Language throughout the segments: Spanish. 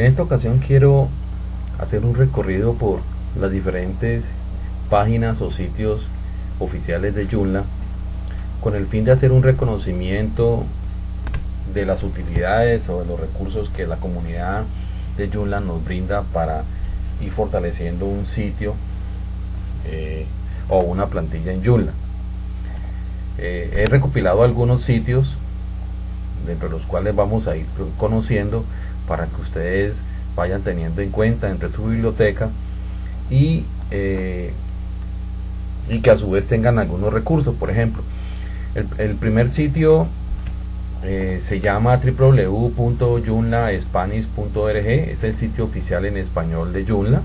En esta ocasión quiero hacer un recorrido por las diferentes páginas o sitios oficiales de Joomla con el fin de hacer un reconocimiento de las utilidades o de los recursos que la comunidad de Joomla nos brinda para ir fortaleciendo un sitio eh, o una plantilla en Joomla. Eh, he recopilado algunos sitios dentro de los cuales vamos a ir conociendo para que ustedes vayan teniendo en cuenta entre su biblioteca y, eh, y que a su vez tengan algunos recursos. Por ejemplo el, primer sitio eh, se llama www.junlaspanish.org es el sitio oficial en español de Joomla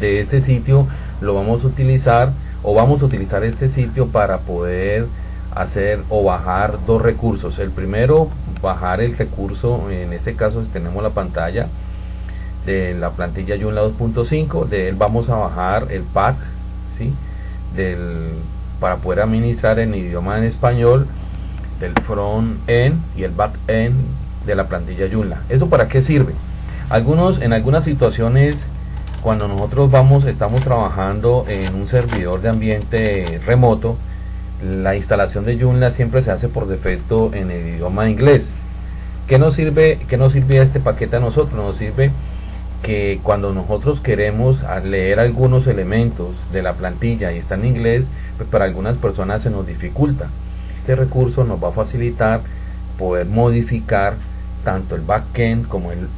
de este sitio lo vamos a utilizar o vamos a utilizar este sitio para poder hacer o bajar dos recursos. El primero bajar el recurso en este caso tenemos la pantalla de la plantilla Joomla 2.5 de él vamos a bajar el path ¿sí? del, para poder administrar en idioma en español del front end y el back end de la plantilla Joomla ¿eso para qué sirve? algunos en algunas situaciones cuando nosotros vamos estamos trabajando en un servidor de ambiente remoto la instalación de Joomla siempre se hace por defecto en el idioma inglés. ¿qué nos sirve, qué nos sirve este paquete a nosotros? nos sirve que cuando nosotros queremos leer algunos elementos de la plantilla y está en inglés pues para algunas personas se nos dificulta. Este recurso nos va a facilitar poder modificar tanto el backend como el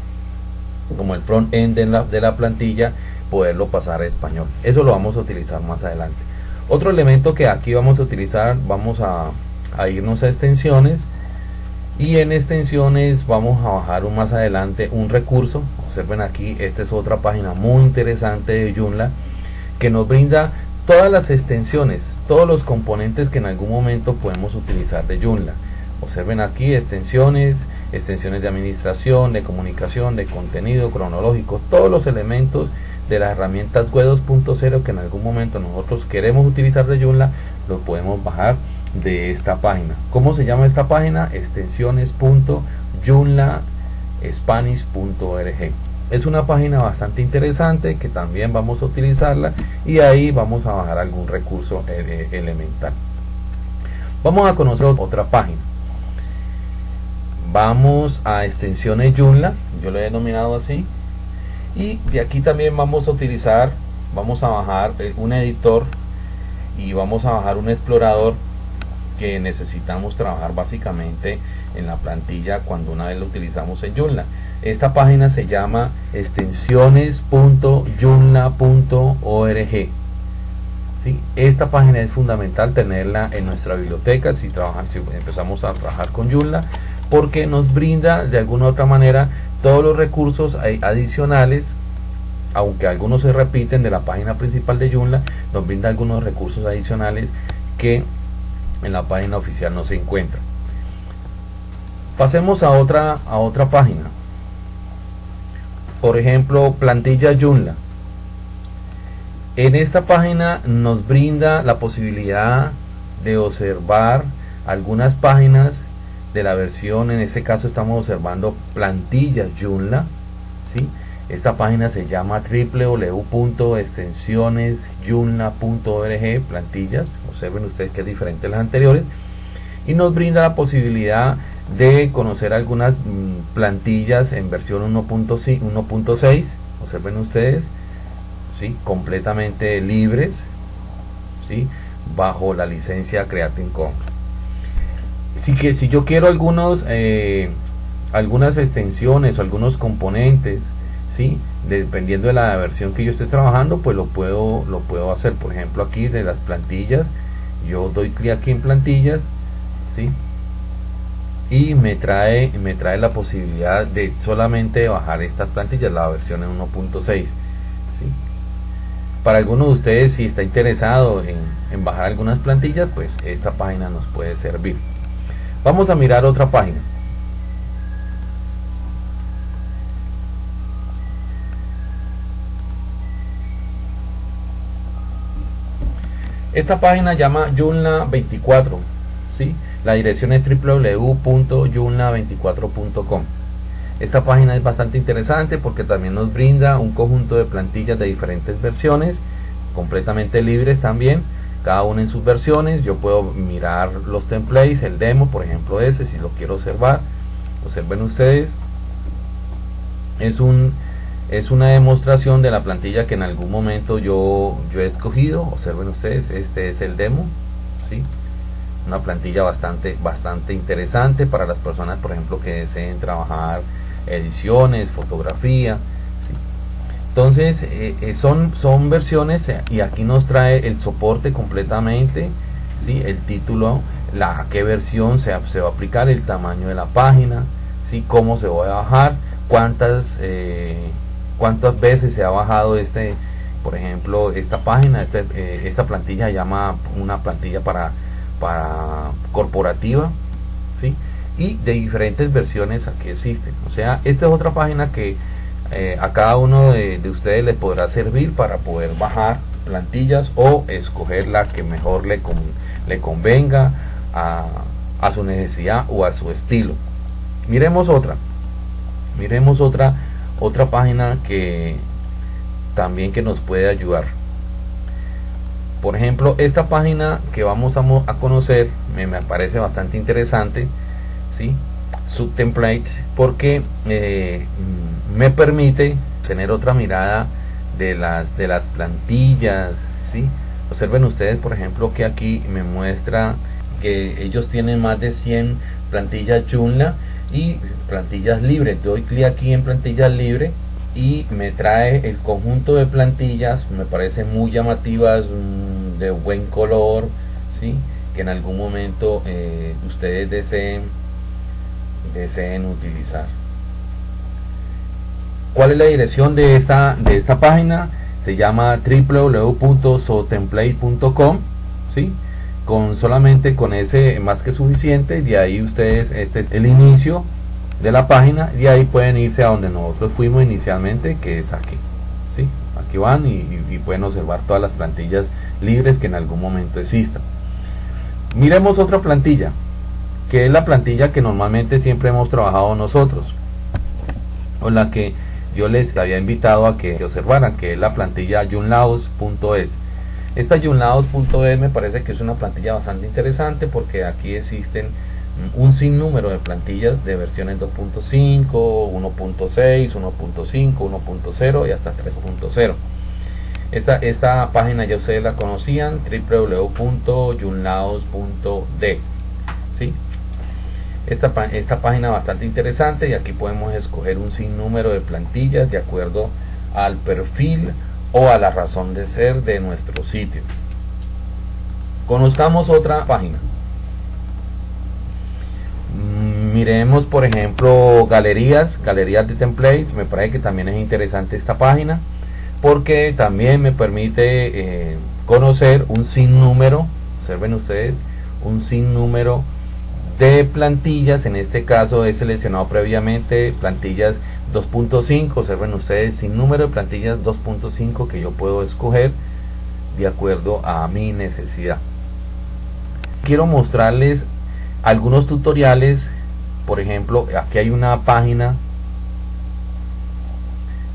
como el front end de la, de la plantilla poderlo pasar a español. Eso lo vamos a utilizar más adelante otro elemento que aquí vamos a utilizar vamos a, irnos a extensiones y en extensiones vamos a bajar un, más adelante un recurso. Observen aquí esta es otra página muy interesante de Joomla que nos brinda todas las extensiones todos los componentes que en algún momento podemos utilizar de Joomla. Observen aquí extensiones extensiones de administración, de comunicación, de contenido cronológico, todos los elementos de las herramientas web 2.0 que en algún momento nosotros queremos utilizar de Joomla, los podemos bajar de esta página. ¿Cómo se llama esta página? extensiones.joomlaspanish.org es una página bastante interesante que también vamos a utilizarla y ahí vamos a bajar algún recurso eh, elemental vamos a conocer otra página vamos a extensiones Joomla yo lo he denominado así y de aquí también vamos a utilizar vamos a bajar eh, un editor y vamos a bajar un explorador que necesitamos trabajar básicamente en la plantilla cuando una vez lo utilizamos en Joomla esta página se llama extensiones.joomla.org ¿Sí? Esta página es fundamental tenerla en nuestra biblioteca si, trabajan, si empezamos a trabajar con Joomla porque nos brinda de alguna u otra manera todos los recursos adicionales aunque algunos se repiten de la página principal de Joomla nos brinda algunos recursos adicionales que en la página oficial no se encuentran. Pasemos a otra a otra página. Por ejemplo plantilla Joomla. En esta página nos brinda la posibilidad de observar algunas páginas de la versión, en este caso estamos observando plantillas Joomla, ¿sí? Esta página se llama www.extensionesjoomla.org, plantillas, observen ustedes que es diferente a las anteriores, y nos brinda la posibilidad de conocer algunas mm, plantillas en versión 1.6, observen ustedes, ¿sí? completamente libres, ¿sí? bajo la licencia Creative Commons si, que, si yo quiero algunos, eh, algunas extensiones o algunos componentes, ¿sí? dependiendo de la versión que yo esté trabajando, pues lo puedo, lo puedo hacer. Por ejemplo, aquí de las plantillas, yo doy clic aquí en plantillas, ¿sí? y me trae, me trae la posibilidad de solamente bajar estas plantillas, la versión en 1.6. ¿sí? Para alguno de ustedes, si está interesado en, en bajar algunas plantillas, pues esta página nos puede servir. Vamos a mirar otra página. Esta página llama Joomla 24, ¿sí? La dirección es www.joomla24.com. Esta página es bastante interesante porque también nos brinda un conjunto de plantillas de diferentes versiones, completamente libres también, cada una en sus versiones. Yo puedo mirar los templates, el demo, por ejemplo ese, si lo quiero observar. Observen ustedes. Es un es una demostración de la plantilla que en algún momento yo, yo he escogido. Observen ustedes, este es el demo. ¿sí? Una plantilla bastante, bastante interesante para las personas, por ejemplo, que deseen trabajar ediciones, fotografía. Entonces, eh, eh, son, son versiones eh, y aquí nos trae el soporte completamente, ¿sí? el título, la, qué versión se, se va a aplicar, el tamaño de la página, ¿sí? cómo se va a bajar, cuántas cuántas veces se ha bajado este por ejemplo esta página este, esta plantilla llama una plantilla para para corporativa ¿sí? y de diferentes versiones aquí existen o sea esta es otra página que eh, a cada uno de, ustedes les podrá servir para poder bajar plantillas o escoger la que mejor le, le convenga a, a su necesidad o a su estilo miremos otra miremos otra otra página que también que nos puede ayudar por ejemplo esta página que vamos a, conocer me, parece bastante interesante ¿sí? Su template porque eh, me permite tener otra mirada de las de las plantillas ¿sí? observen ustedes por ejemplo que aquí me muestra que ellos tienen más de 100 plantillas Joomla y plantillas libres doy clic aquí en plantillas libres y me trae el conjunto de plantillas me parece muy llamativas mm, de buen color ¿sí? que en algún momento eh, ustedes deseen deseen utilizar ¿cuál es la dirección de esta de esta página? se llama www.sotemplate.com ¿sí? con solamente con ese más que suficiente de ahí ustedes este es el inicio de la página y ahí pueden irse a donde nosotros fuimos inicialmente que es aquí ¿sí? aquí van y, pueden observar todas las plantillas libres que en algún momento existan miremos otra plantilla que es la plantilla que normalmente siempre hemos trabajado nosotros o la que yo les había invitado a que observaran que es la plantilla junlaos.es esta junlaos.es me parece que es una plantilla bastante interesante porque aquí existen un sinnúmero de plantillas de versiones 2.5, 1.6, 1.5, 1.0 y hasta 3.0. Esta, esta página ya ustedes la conocían, www.junlaos.d. ¿sí? Esta, esta página bastante interesante y aquí podemos escoger un sinnúmero de plantillas de acuerdo al perfil o a la razón de ser de nuestro sitio. Conozcamos otra página. Mm, miremos por ejemplo galerías, galerías de templates, me parece que también es interesante esta página porque también me permite eh, conocer un sinnúmero, observen ustedes, un sinnúmero de plantillas, en este caso he seleccionado previamente plantillas 2.5, observen ustedes, sin número de plantillas 2.5 que yo puedo escoger de acuerdo a mi necesidad. Quiero mostrarles algunos tutoriales por ejemplo aquí hay una página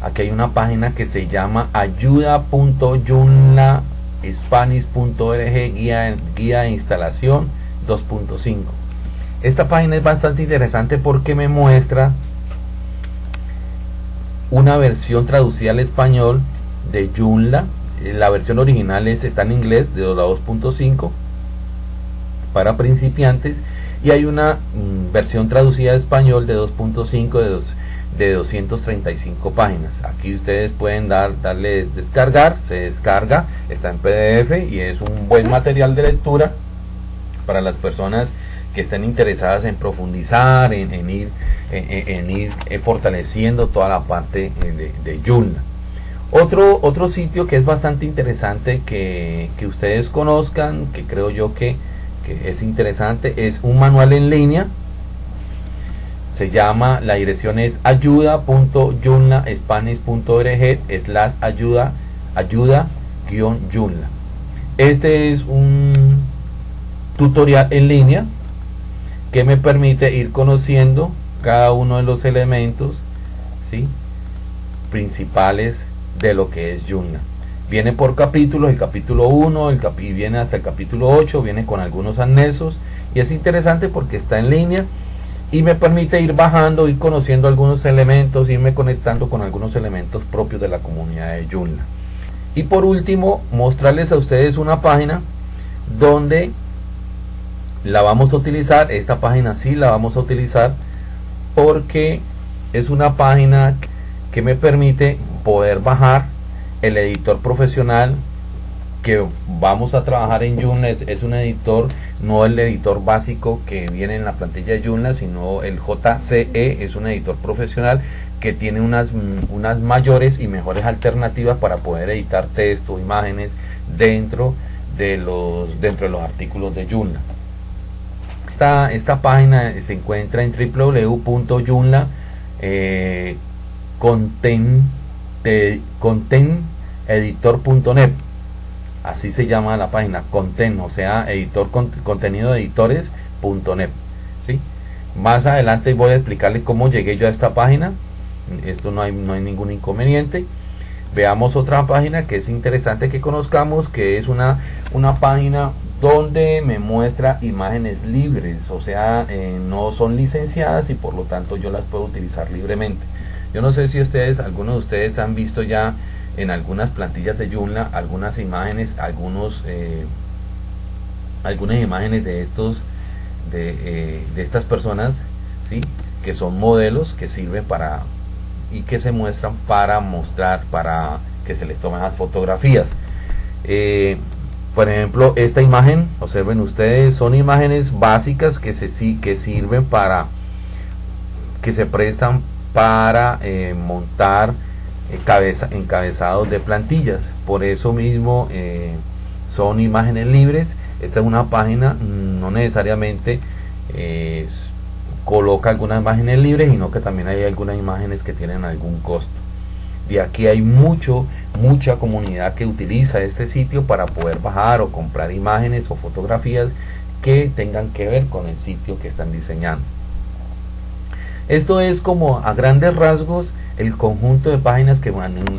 aquí hay una página que se llama ayuda.junlaspanish.org guía, guía de instalación 2.5 esta página es bastante interesante porque me muestra una versión traducida al español de Joomla. La versión original es, está en inglés de 2.5 para principiantes. Y hay una mm, versión traducida de español de 2.5 de, de 235 páginas. Aquí ustedes pueden dar darles descargar se descarga está en pdf y es un buen material de lectura para las personas que estén interesadas en profundizar en, ir en, ir eh, fortaleciendo toda la parte eh, de, de Joomla otro, otro sitio que es bastante interesante que, que ustedes conozcan, que creo yo que es interesante, es un manual en línea. Se llama, la dirección es ayuda.junlaspanish.org slash ayuda, ayuda guion Junla. Este es un tutorial en línea que me permite ir conociendo cada uno de los elementos ¿sí? principales de lo que es Joomla. Viene por capítulos, el capítulo 1 el y viene hasta el capítulo 8, viene con algunos anexos y es interesante porque está en línea y me permite ir bajando, ir conociendo algunos elementos, irme conectando con algunos elementos propios de la comunidad de Joomla. Y por último, mostrarles a ustedes una página donde la vamos a utilizar, esta página sí la vamos a utilizar porque es una página que me permite poder bajar el editor profesional que vamos a trabajar en Joomla es, un editor, no el editor básico que viene en la plantilla de Joomla, sino el JCE, es un editor profesional que tiene unas, unas mayores y mejores alternativas para poder editar texto, imágenes dentro de los, dentro de los artículos de Joomla. Esta, página se encuentra en www.joomla eh, así se llama la página content o sea editor contenido de editores.net ¿sí? más adelante voy a explicarle cómo llegué yo a esta página. Esto no hay, no hay ningún inconveniente. Veamos otra página que es interesante que conozcamos que es una, una página donde me muestra imágenes libres o sea eh, no son licenciadas y por lo tanto yo las puedo utilizar libremente yo no sé si ustedes, algunos de ustedes han visto ya en algunas plantillas de Joomla algunas imágenes, algunos eh, algunas imágenes de estos de, eh, de, estas personas, ¿sí? que son modelos que sirven para y que se muestran para mostrar, para que se les tomen las fotografías. Por ejemplo, esta imagen, observen ustedes, son imágenes básicas que se sirven para que se prestan para eh, montar eh, cabeza, encabezados de plantillas. Por eso mismo eh, son imágenes libres. Esta es una página, no necesariamente coloca algunas imágenes libres, sino que también hay algunas imágenes que tienen algún costo. De aquí hay mucho, mucha comunidad que utiliza este sitio para poder bajar o comprar imágenes o fotografías que tengan que ver con el sitio que están diseñando. Esto es como a grandes rasgos el conjunto de páginas que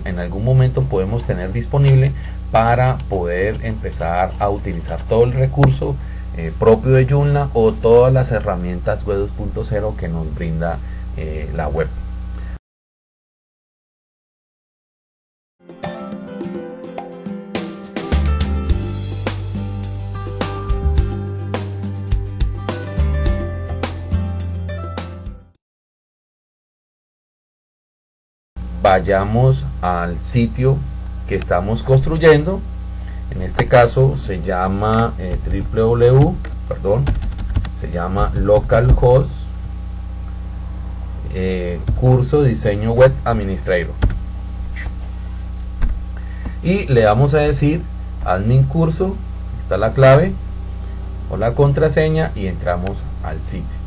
en, algún momento podemos tener disponible para poder empezar a utilizar todo el recurso eh, propio de Joomla o todas las herramientas web 2.0 que nos brinda eh, la web. Vayamos al sitio que estamos construyendo. En este caso se llama eh, www perdón se llama localhost eh, curso diseño web administrator y le vamos a decir admin curso está la clave o la contraseña y entramos al sitio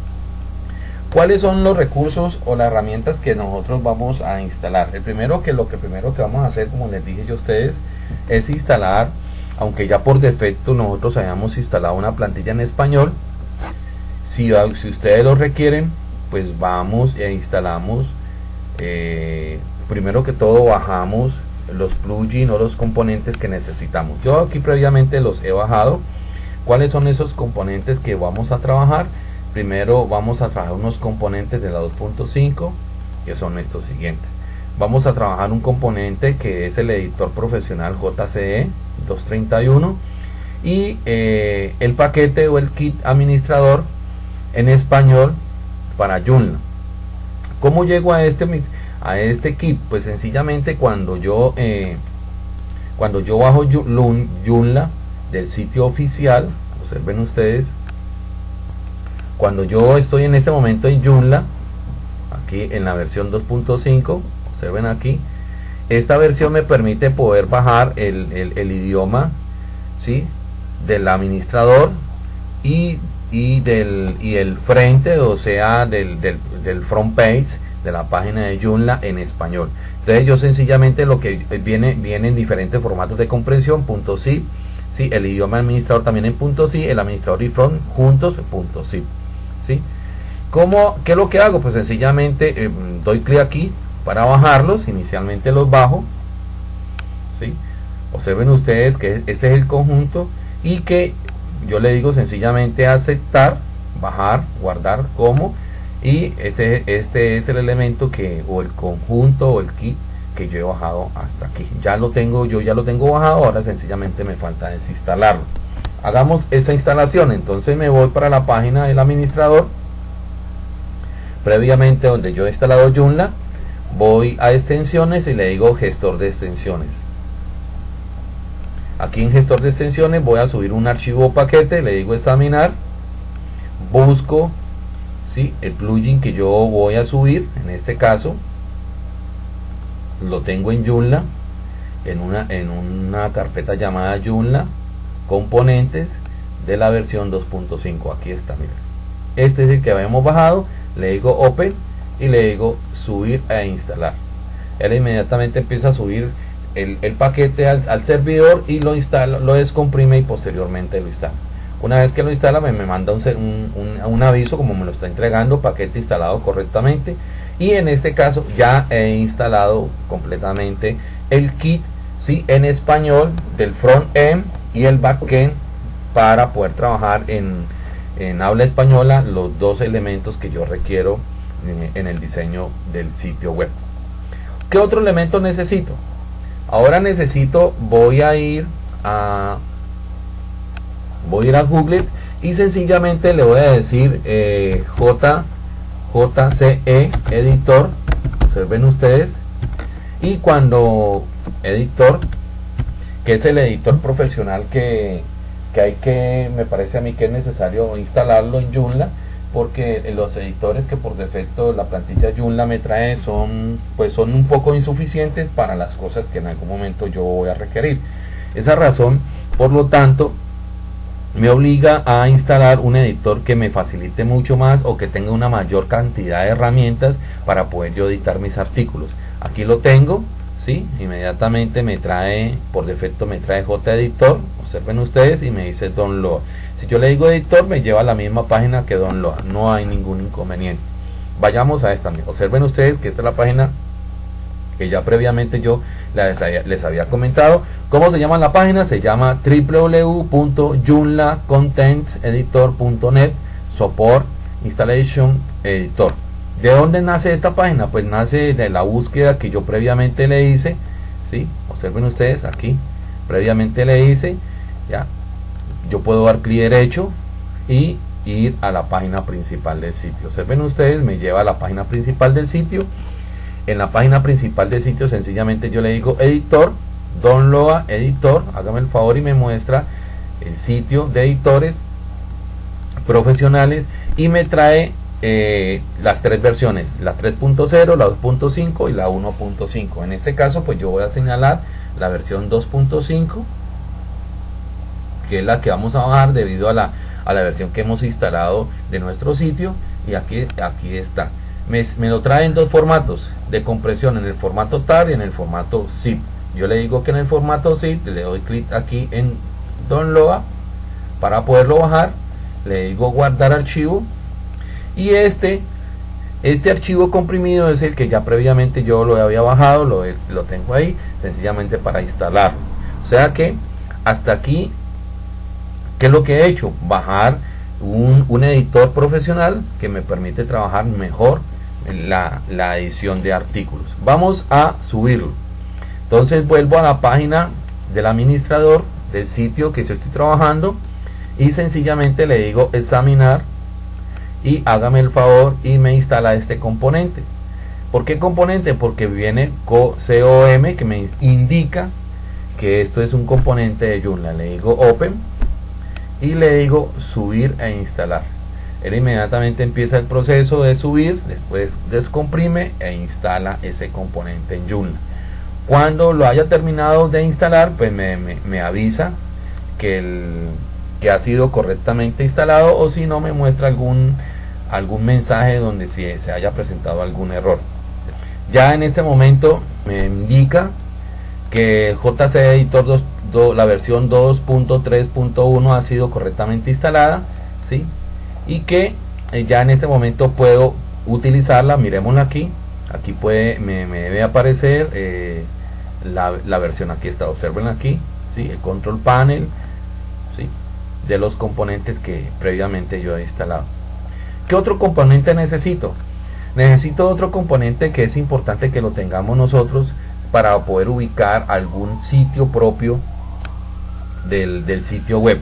¿Cuáles son los recursos o las herramientas que nosotros vamos a instalar? El primero que lo que primero que vamos a hacer, como les dije yo a ustedes, es instalar, aunque ya por defecto nosotros hayamos instalado una plantilla en español, si, si ustedes lo requieren, pues vamos e instalamos, eh, primero que todo bajamos los plugins o los componentes que necesitamos. Yo aquí previamente los he bajado. ¿Cuáles son esos componentes que vamos a trabajar? Primero vamos a trabajar unos componentes de la 2.5 que son estos siguientes vamos a trabajar un componente que es el editor profesional JCE 231 y eh, el paquete o el kit administrador en español para Joomla ¿cómo llego a este a este kit? pues sencillamente cuando yo eh, cuando yo bajo Joomla del sitio oficial observen ustedes cuando yo estoy en este momento en Joomla aquí en la versión 2.5 observen aquí esta versión me permite poder bajar el, idioma ¿sí? del administrador y, del el frente o sea del, front page de la página de Joomla en español entonces yo sencillamente lo que viene viene en diferentes formatos de comprensión punto .zip ¿sí? el idioma administrador también en punto .zip el administrador y front juntos punto .zip. ¿Cómo, ¿Qué es lo que hago? Pues sencillamente eh, doy clic aquí para bajarlos, inicialmente los bajo, ¿sí? Observen ustedes que este es el conjunto y que yo le digo sencillamente aceptar, bajar, guardar como y ese, este es el elemento que o el conjunto o el kit que yo he bajado hasta aquí. Ya lo tengo, yo ya lo tengo bajado, ahora sencillamente me falta desinstalarlo. Hagamos esa instalación, entonces me voy para la página del administrador previamente donde yo he instalado Joomla voy a extensiones y le digo gestor de extensiones aquí en gestor de extensiones voy a subir un archivo paquete le digo examinar busco ¿sí? el plugin que yo voy a subir en este caso lo tengo en Joomla en una, en una carpeta llamada Joomla componentes de la versión 2.5 aquí está mira este es el que habíamos bajado le digo open y le digo subir e instalar. Él inmediatamente empieza a subir el, paquete al, servidor y lo instala lo descomprime y posteriormente lo instala. Una vez que lo instala me, manda un, un, aviso como me lo está entregando paquete instalado correctamente. Y en este caso ya he instalado completamente el kit ¿sí? en español del front end y el backend para poder trabajar en en habla española los dos elementos que yo requiero eh, en el diseño del sitio web. ¿Qué otro elemento necesito? Ahora necesito, voy a ir a voy a ir a Google y sencillamente le voy a decir eh, J, JCE editor, observen ustedes, y cuando editor, que es el editor profesional que, que hay que, me parece a mí que es necesario instalarlo en Joomla porque los editores que por defecto la plantilla Joomla me trae son pues son un poco insuficientes para las cosas que en algún momento yo voy a requerir. Esa razón, por lo tanto, me obliga a instalar un editor que me facilite mucho más o que tenga una mayor cantidad de herramientas para poder yo editar mis artículos. Aquí lo tengo, ¿sí? Inmediatamente me trae, por defecto me trae JEditor, observen ustedes y me dice download si yo le digo editor me lleva a la misma página que download no hay ningún inconveniente. Vayamos a esta observen ustedes que esta es la página que ya previamente yo les había, comentado. ¿cómo se llama la página? se llama www.joomlacontenteditor.net support installation editor. ¿de dónde nace esta página? pues nace de la búsqueda que yo previamente le hice ¿sí? observen ustedes aquí. Previamente le hice yo puedo dar clic derecho y ir a la página principal del sitio. Observen ustedes me lleva a la página principal del sitio. En la página principal del sitio sencillamente yo le digo editor download editor hágame el favor y me muestra el sitio de editores profesionales y me trae eh, las tres versiones la 3.0 la 2.5 y la 1.5 en este caso pues yo voy a señalar la versión 2.5 que es la que vamos a bajar debido a la, a la versión que hemos instalado de nuestro sitio y aquí, aquí está. Me, lo trae en dos formatos de compresión en el formato TAR y en el formato zip. Yo le digo que en el formato zip le doy clic aquí en download para poderlo bajar le digo guardar archivo y este este archivo comprimido es el que ya previamente yo lo había bajado lo, lo tengo ahí sencillamente para instalarlo. O sea que hasta aquí ¿Qué es lo que he hecho? Bajar un, editor profesional que me permite trabajar mejor la, la edición de artículos. Vamos a subirlo. Entonces vuelvo a la página del administrador del sitio que yo estoy trabajando y sencillamente le digo examinar y hágame el favor y me instala este componente. ¿Por qué componente? Porque viene COM que me indica que esto es un componente de Joomla. Le digo open y le digo subir e instalar. Él inmediatamente empieza el proceso de subir después descomprime e instala ese componente en Joomla cuando lo haya terminado de instalar pues me, avisa que, el, que ha sido correctamente instalado o si no me muestra algún algún mensaje donde si se haya presentado algún error. Ya en este momento me indica que JC Editor 2 la versión 2.3.1 ha sido correctamente instalada ¿sí? y que eh, ya en este momento puedo utilizarla, miremosla aquí, aquí puede, me, debe aparecer eh, la, versión aquí está, observen aquí, ¿sí? el control panel ¿sí? de los componentes que previamente yo he instalado. ¿Qué otro componente necesito? Necesito otro componente que es importante que lo tengamos nosotros para poder ubicar algún sitio propio del, sitio web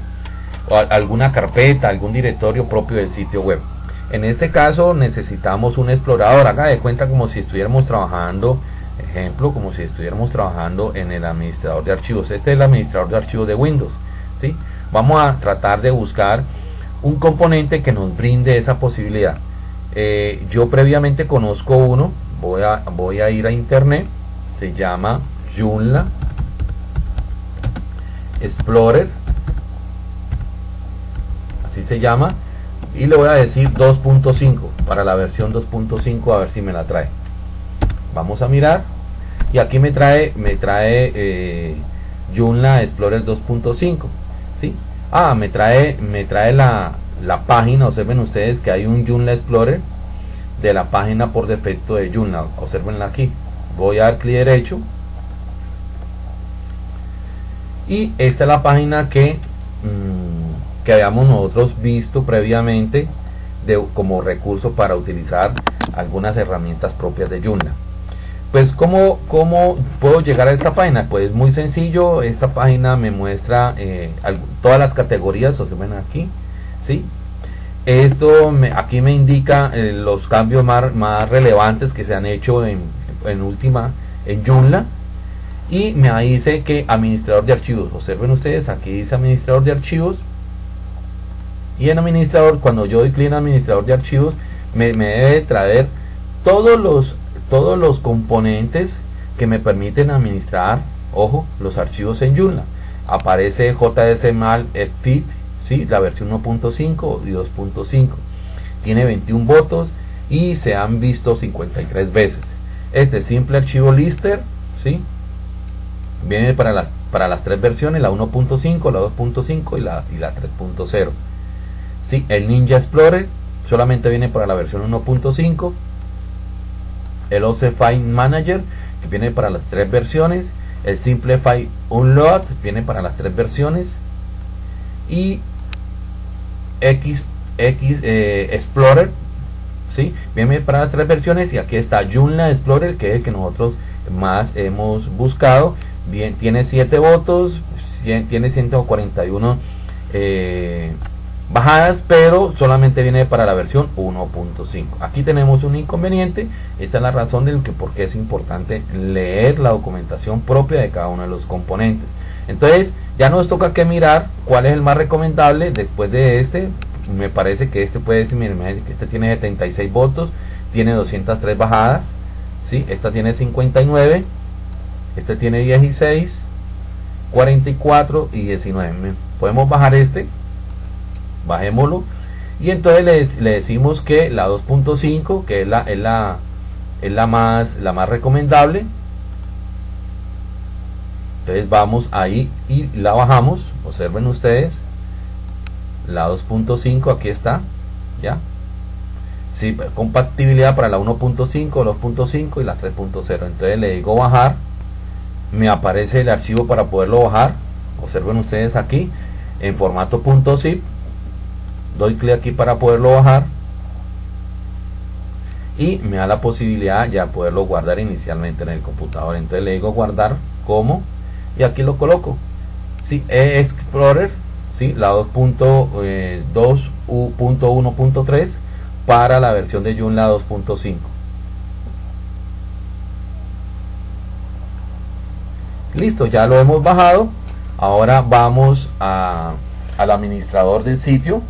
o alguna carpeta, algún directorio propio del sitio web. En este caso necesitamos un explorador, haga de cuenta como si estuviéramos trabajando, ejemplo, como si estuviéramos trabajando en el administrador de archivos. Este es el administrador de archivos de Windows. ¿sí? Vamos a tratar de buscar un componente que nos brinde esa posibilidad. Eh, yo previamente conozco uno, voy a, voy a ir a internet, se llama Joomla Explorer, así se llama, y le voy a decir 2.5 para la versión 2.5 a ver si me la trae. Vamos a mirar y aquí me trae me trae eh, Joomla Explorer 2.5, ¿sí? Ah, me trae me trae la la página, observen ustedes que hay un Joomla Explorer de la página por defecto de Joomla, observenla aquí. Voy a dar clic derecho y esta es la página que, mm, que habíamos nosotros visto previamente de, como recurso para utilizar algunas herramientas propias de Joomla. Pues ¿cómo, ¿cómo, puedo llegar a esta página? Pues muy sencillo, esta página me muestra eh, todas las categorías, observen aquí, ¿sí? Esto me, aquí me indica eh, los cambios más, más, relevantes que se han hecho en, en última en Joomla y me dice que administrador de archivos. Observen ustedes, aquí dice administrador de archivos y en administrador, cuando yo doy clic en administrador de archivos, me, debe traer todos los, todos los componentes que me permiten administrar, ojo, los archivos en Joomla. Aparece JSMAL Fit ¿sí? la versión 1.5 y 2.5. Tiene 21 votos y se han visto 53 veces. Este simple archivo lister, ¿sí? Viene para las, para las tres versiones, la 1.5, la 2.5 y la, y la 3.0. ¿Sí? El Ninja Explorer solamente viene para la versión 1.5. El OC File Manager, que viene para las tres versiones. El Simplify Unload viene para las tres versiones. Y X, eh, Explorer, ¿sí? viene para las tres versiones. Y aquí está Joomla Explorer, que es el que nosotros más hemos buscado. Tiene 7 votos, tiene 141 eh, bajadas, pero solamente viene para la versión 1.5. Aquí tenemos un inconveniente, esa es la razón del que por qué es importante leer la documentación propia de cada uno de los componentes. Entonces, ya nos toca que mirar cuál es el más recomendable después de este. Me parece que este puede decir, que este tiene 76 votos, tiene 203 bajadas, ¿sí? esta tiene 59 este tiene 16, 44 y 19. Podemos bajar este. Bajémoslo. Y entonces le, decimos que la 2.5, que es la, es la, es la, más, la más recomendable. Entonces vamos ahí y la bajamos. Observen ustedes. La 2.5 aquí está. Ya. Sí, compatibilidad para la 1.5, 2.5 y la 3.0. Entonces le digo bajar me aparece el archivo para poderlo bajar observen ustedes aquí en formato .zip doy clic aquí para poderlo bajar y me da la posibilidad ya poderlo guardar inicialmente en el computador entonces le digo guardar como y aquí lo coloco ¿sí? Explorer ¿sí? la 2.1.3 eh, para la versión de Joomla 2.5 Listo, ya lo hemos bajado. Ahora vamos al administrador del sitio,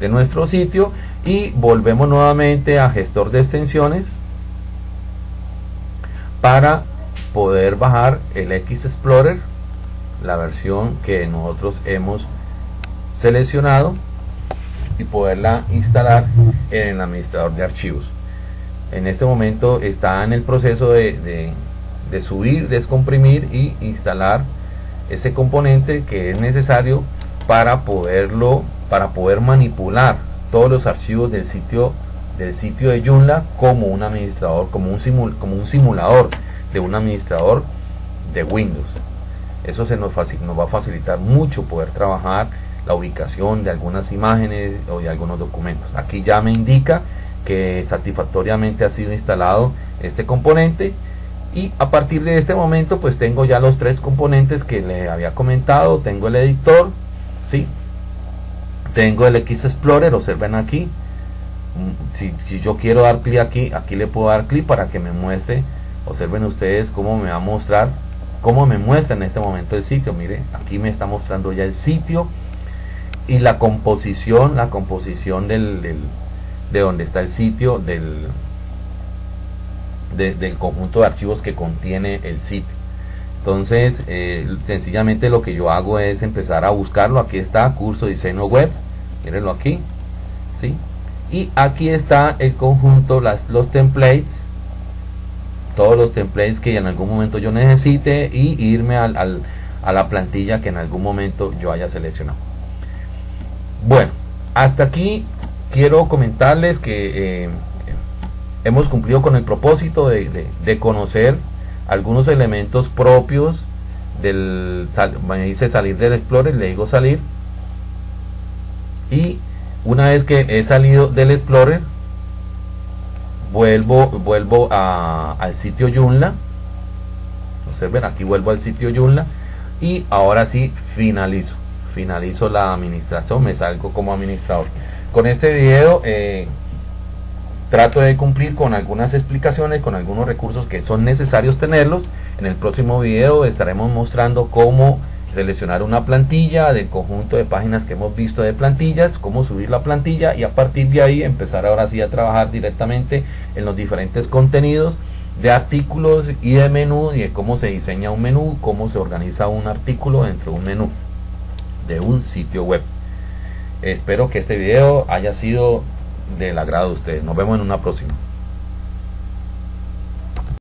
de nuestro sitio, y volvemos nuevamente a gestor de extensiones para poder bajar el X Explorer, la versión que nosotros hemos seleccionado y poderla instalar en el administrador de archivos. En este momento está en el proceso de subir, descomprimir y instalar ese componente que es necesario para poderlo, para poder manipular todos los archivos del sitio del sitio de Joomla como un administrador, como un, como un simulador de un administrador de Windows. Eso se nos, nos va a facilitar mucho poder trabajar la ubicación de algunas imágenes o de algunos documentos. Aquí ya me indica que satisfactoriamente ha sido instalado este componente y a partir de este momento pues tengo ya los tres componentes que le había comentado. Tengo el editor ¿sí? tengo el X Explorer observen aquí. Mm, si, yo quiero dar clic aquí aquí le puedo dar clic para que me muestre observen ustedes cómo me va a mostrar cómo me muestra en este momento el sitio. Mire aquí me está mostrando ya el sitio y la composición la composición del, del de donde está el sitio del del conjunto de archivos que contiene el sitio. Entonces, eh, sencillamente lo que yo hago es empezar a buscarlo. Aquí está, curso diseño web. Mírenlo aquí. ¿sí? Y aquí está el conjunto, las, los templates. Todos los templates que en algún momento yo necesite y irme al, al, a la plantilla que en algún momento yo haya seleccionado. Bueno, hasta aquí quiero comentarles que eh, hemos cumplido con el propósito de, conocer algunos elementos propios del me dice salir del Explorer, le digo salir. Y una vez que he salido del Explorer vuelvo vuelvo al sitio Joomla. Observen aquí vuelvo al sitio Joomla y ahora sí finalizo finalizo la administración me salgo como administrador. Con este video eh, trato de cumplir con algunas explicaciones, con algunos recursos que son necesarios tenerlos. En el próximo video estaremos mostrando cómo seleccionar una plantilla del conjunto de páginas que hemos visto de plantillas, cómo subir la plantilla y a partir de ahí empezar ahora sí a trabajar directamente en los diferentes contenidos de artículos y de menú y de cómo se diseña un menú, cómo se organiza un artículo dentro de un menú de un sitio web. Espero que este video haya sido del agrado de ustedes. Nos vemos en una próxima.